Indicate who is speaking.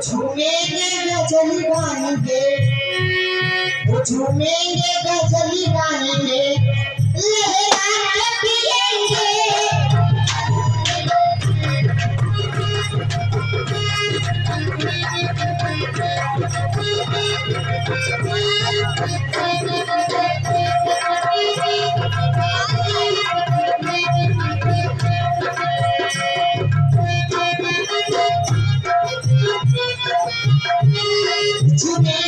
Speaker 1: झूमेंगे गज़ल गाएँगे। वो झूमेंगे गज़ल गाएँगे। लहरा के पिएँगे झूमेंगे गज़ल